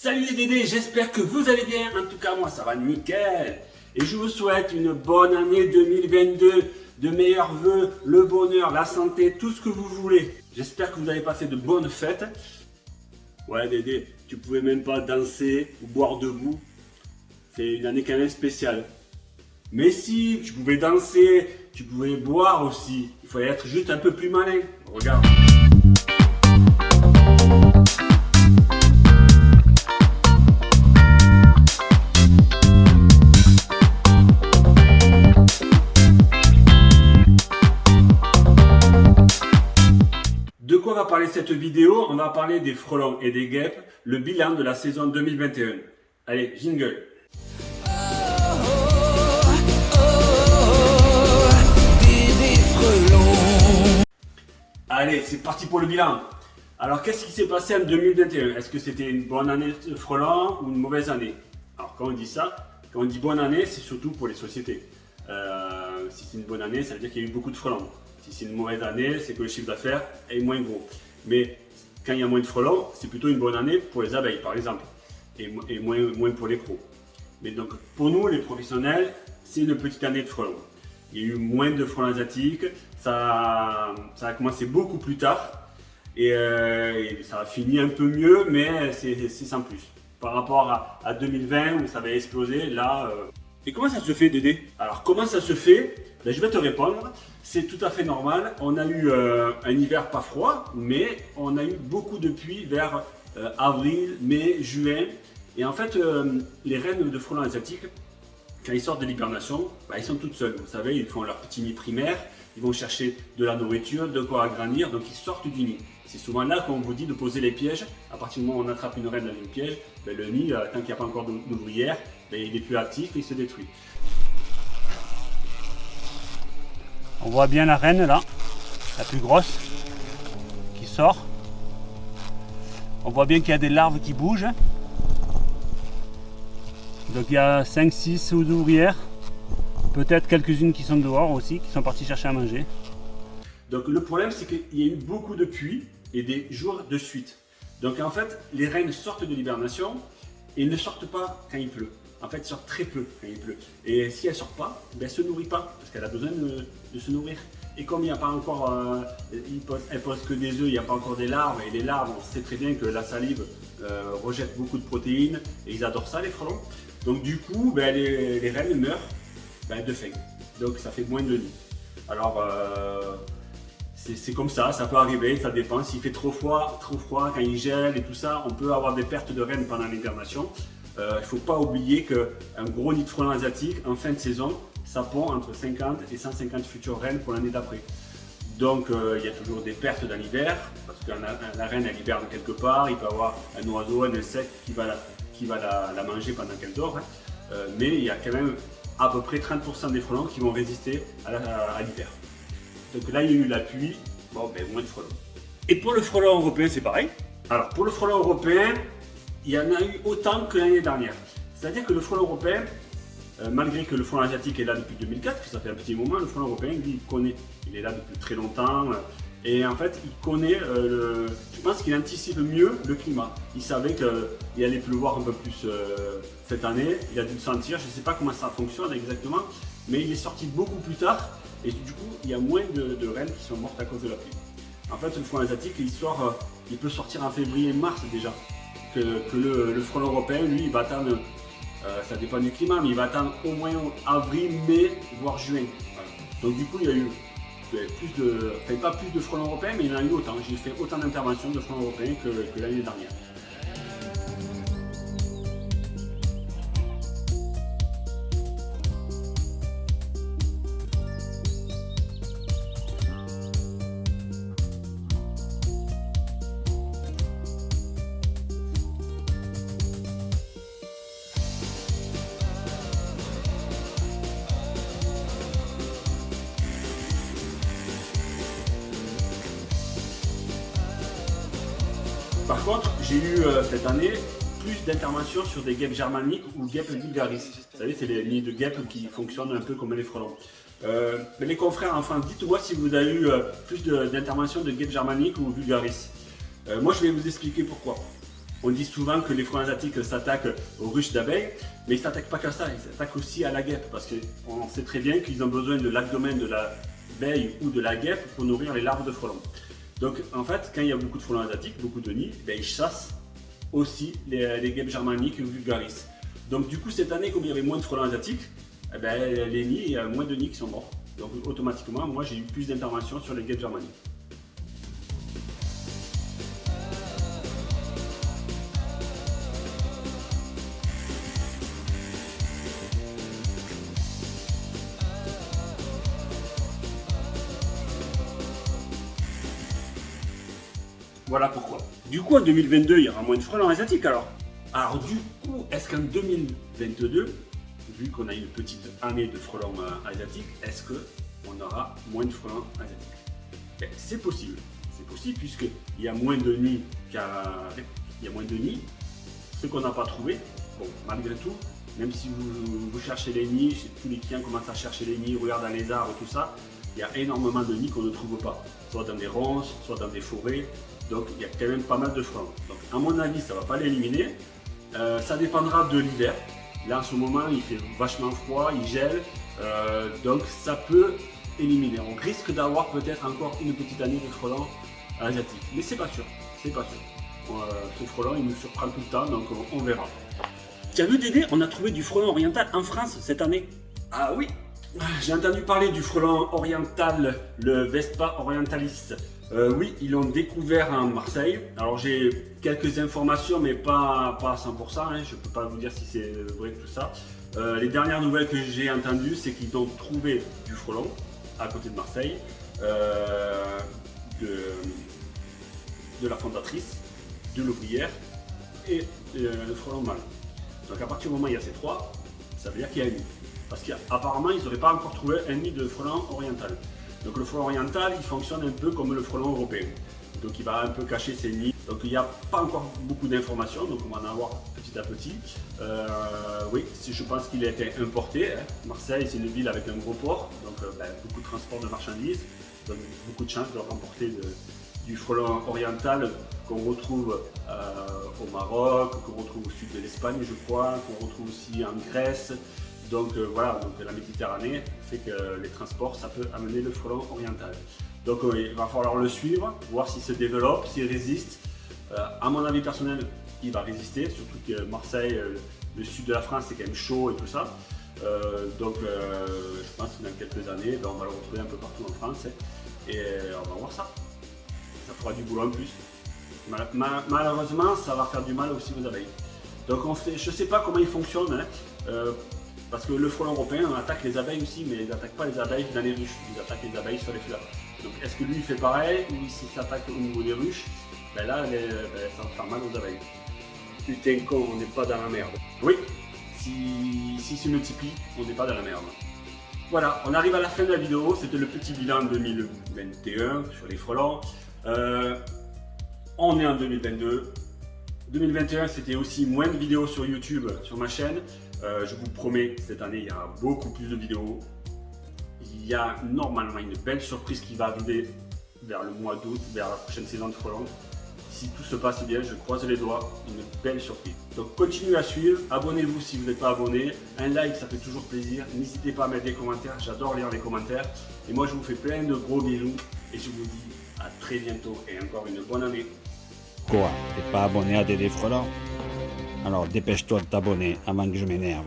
Salut les Dédés, j'espère que vous allez bien. En tout cas, moi, ça va nickel. Et je vous souhaite une bonne année 2022, de meilleurs voeux, le bonheur, la santé, tout ce que vous voulez. J'espère que vous avez passé de bonnes fêtes. Ouais, Dédé, tu pouvais même pas danser ou boire debout. C'est une année quand même spéciale. Mais si, tu pouvais danser, tu pouvais boire aussi. Il fallait être juste un peu plus malin. Regarde. Va parler cette vidéo On va parler des frelons et des guêpes, le bilan de la saison 2021. Allez, jingle Allez, c'est parti pour le bilan. Alors, qu'est-ce qui s'est passé en 2021 Est-ce que c'était une bonne année de frelons ou une mauvaise année? Alors, quand on dit ça, quand on dit bonne année, c'est surtout pour les sociétés. Euh, si c'est une bonne année, ça veut dire qu'il y a eu beaucoup de frelons. Si c'est une mauvaise année, c'est que le chiffre d'affaires est moins gros. Mais quand il y a moins de frelons, c'est plutôt une bonne année pour les abeilles, par exemple, et, moins, moins pour les pros. Mais donc, pour nous, les professionnels, c'est une petite année de frelons. Il y a eu moins de frelons asiatiques, ça, ça a commencé beaucoup plus tard, et, euh, ça a fini un peu mieux, mais c'est sans plus. Par rapport à, 2020, où ça avait explosé, là... Euh, et comment ça se fait, Dédé? Alors, comment ça se fait? Ben, Je vais te répondre. C'est tout à fait normal. On a eu euh, un hiver pas froid, mais on a eu beaucoup de pluie vers euh, avril, mai, juin. Et en fait, euh, les reines de frelons asiatiques, quand ils sortent de l'hibernation, ben, ils sont toutes seules. Vous savez, ils font leur petit nid primaire, ils vont chercher de la nourriture, de quoi agrandir, donc ils sortent du nid. C'est souvent là qu'on vous dit de poser les pièges. À partir du moment où on attrape une reine dans une piège, ben, le nid, tant qu'il n'y a pas encore d'ouvrière, ben, il est plus actif et il se détruit. On voit bien la reine là, la plus grosse, qui sort. On voit bien qu'il y a des larves qui bougent. Donc il y a 5-6 ouvrières, peut-être quelques-unes qui sont dehors aussi, qui sont parties chercher à manger. Donc le problème c'est qu'il y a eu beaucoup de pluie et des jours de suite. Donc en fait, les reines sortent de l'hibernation et ne sortent pas quand il pleut en fait, sort très peu quand il pleut. Et si elle sort pas, ben, elle se nourrit pas, parce qu'elle a besoin de, se nourrir. Et comme il n'y a pas encore, euh, elle pose que des œufs, il n'y a pas encore des larves, et les larves, on sait très bien que la salive euh, rejette beaucoup de protéines, et ils adorent ça, les frelons. Donc du coup, ben, les, reines meurent ben, de faim. Donc ça fait moins de nids. Alors, euh, c'est comme ça, ça peut arriver, ça dépend. S'il fait trop froid, trop froid, quand il gèle et tout ça, on peut avoir des pertes de reines pendant l'hibernation. Euh, il ne faut pas oublier qu'un gros nid de frelons asiatique, en fin de saison, ça pond entre 50 et 150 futures reines pour l'année d'après. Donc euh, il y a toujours des pertes dans l'hiver, parce que la, reine elle hiberne quelque part, il peut y avoir un oiseau, un insecte qui va la, qui va la, manger pendant qu'elle dort. Hein. Euh, mais il y a quand même à peu près 30% des frelons qui vont résister à l'hiver. Donc là il y a eu la pluie, bon ben moins de frelons. Et pour le frelon européen c'est pareil. Alors pour le frelon européen, il y en a eu autant que l'année dernière. C'est-à-dire que le frelon européen, euh, malgré que le frelon asiatique est là depuis 2004, que ça fait un petit moment, le frelon européen, lui, il connaît. Il est là depuis très longtemps. Euh, et en fait, il connaît, euh, je pense qu'il anticipe mieux le climat. Il savait qu'il allait pleuvoir un peu plus cette année. Il a dû le sentir. Je ne sais pas comment ça fonctionne exactement. Mais il est sorti beaucoup plus tard. Et du coup, il y a moins de, reines qui sont mortes à cause de la pluie. En fait, le frelon asiatique, il, il peut sortir en février-mars déjà que, le, front européen, lui, il va attendre, euh, ça dépend du climat, mais il va attendre au moins avril, mai, voire juin. Donc du coup, il y a eu plus de, enfin, pas plus de front européen, mais il y en a eu autant. J'ai fait autant d'interventions de front européen que l'année dernière. Par contre, j'ai eu euh, cette année plus d'interventions sur des guêpes germaniques ou guêpes vulgaris. Vous savez, c'est les nids de guêpes qui fonctionnent un peu comme les frelons. Euh, mais les confrères, enfin, dites-moi si vous avez eu euh, plus d'interventions de, guêpes germaniques ou vulgaris. moi, je vais vous expliquer pourquoi. On dit souvent que les frelons asiatiques s'attaquent aux ruches d'abeilles, mais ils ne s'attaquent pas qu'à ça, ils s'attaquent aussi à la guêpe, parce qu'on sait très bien qu'ils ont besoin de l'abdomen de l'abeille ou de la guêpe pour nourrir les larves de frelons. Donc en fait, quand il y a beaucoup de frelons asiatiques, beaucoup de nids, ben, ils chassent aussi les, guêpes germaniques vulgaris. Donc du coup, cette année, comme il y avait moins de frelons asiatiques, eh ben, les nids, il y a moins de nids qui sont morts. Donc automatiquement, moi j'ai eu plus d'interventions sur les guêpes germaniques. Voilà pourquoi. Du coup, en 2022, il y aura moins de frelons asiatiques alors. Alors du coup, est-ce qu'en 2022, vu qu'on a une petite année de frelons euh, asiatiques, est-ce qu'on aura moins de frelons asiatiques? Ben, C'est possible. C'est possible puisqu'il y a moins de nids Il y a moins de nids. Ce qu'on n'a pas trouvé, bon, malgré tout, même si vous, cherchez les nids, tous les clients commencent à chercher les nids, regardent les arbres, tout ça, il y a énormément de nids qu'on ne trouve pas, soit dans des ronces, soit dans des forêts, donc il y a quand même pas mal de frelons. Donc à mon avis, ça ne va pas l'éliminer. Euh, ça dépendra de l'hiver. Là en ce moment, il fait vachement froid, il gèle. Euh, donc ça peut éliminer. On risque d'avoir peut-être encore une petite année de frelons asiatiques. Mais c'est pas sûr. C'est pas sûr. Euh, ce frelon, il nous surprend tout le temps, donc on, verra. As vu Dédé, on a trouvé du frelon oriental en France cette année. Ah oui J'ai entendu parler du frelon oriental, le Vespa orientalis. Euh, oui, ils l'ont découvert à Marseille. Alors j'ai quelques informations, mais pas, pas à 100%. Hein. Je ne peux pas vous dire si c'est vrai tout ça. Euh, les dernières nouvelles que j'ai entendues, c'est qu'ils ont trouvé du frelon à côté de Marseille, euh, de, la fondatrice, de l'ouvrière et le frelon mâle. Donc à partir du moment où il y a ces trois, ça veut dire qu'il y a un nid. Parce qu'apparemment, ils n'auraient pas encore trouvé un nid de frelon oriental. Donc le frelon oriental, il fonctionne un peu comme le frelon européen. Donc il va un peu cacher ses nids. Donc il n'y a pas encore beaucoup d'informations, donc on va en avoir petit à petit. Euh, oui, je pense qu'il a été importé. Hein. Marseille, c'est une ville avec un gros port, donc euh, ben, beaucoup de transport de marchandises. Donc beaucoup de chances de remporter du frelon oriental qu'on retrouve euh, au Maroc, qu'on retrouve au sud de l'Espagne, je crois, qu'on retrouve aussi en Grèce, donc euh, voilà, donc la Méditerranée fait que les transports, ça peut amener le frelon oriental. Donc euh, il va falloir le suivre, voir s'il se développe, s'il résiste. Euh, à mon avis personnel, il va résister, surtout que Marseille, le sud de la France, c'est quand même chaud et tout ça. donc je pense que dans quelques années, ben, on va le retrouver un peu partout en France. Et on va voir ça. Ça fera du boulot en plus. malheureusement, ça va faire du mal aussi aux abeilles. Donc je ne sais pas comment il fonctionne. Hein. Parce que le frelon européen attaque les abeilles aussi, mais il n'attaque pas les abeilles dans les ruches, il attaque les abeilles sur les fleurs. Donc est-ce que lui il fait pareil, ou s'il s'attaque au niveau des ruches, ben là ben, ça va faire mal aux abeilles. Putain con, on n'est pas dans la merde. Oui, si, si se multiplie, on n'est pas dans la merde. Voilà, on arrive à la fin de la vidéo, c'était le petit bilan 2021 sur les frelons. Euh, on est en 2022. 2021, c'était aussi moins de vidéos sur YouTube, sur ma chaîne. Euh, je vous promets, cette année, il y aura beaucoup plus de vidéos. Il y a normalement une belle surprise qui va arriver vers le mois d'août, vers la prochaine saison de Frelon. Si tout se passe bien, je croise les doigts, une belle surprise. Donc continuez à suivre, abonnez-vous si vous n'êtes pas abonné. Un like, ça fait toujours plaisir. N'hésitez pas à mettre des commentaires, j'adore lire les commentaires. Et moi, je vous fais plein de gros bisous et je vous dis à très bientôt et encore une bonne année. Quoi T'es pas abonné à Dédé Frelon alors dépêche-toi de t'abonner avant que je m'énerve.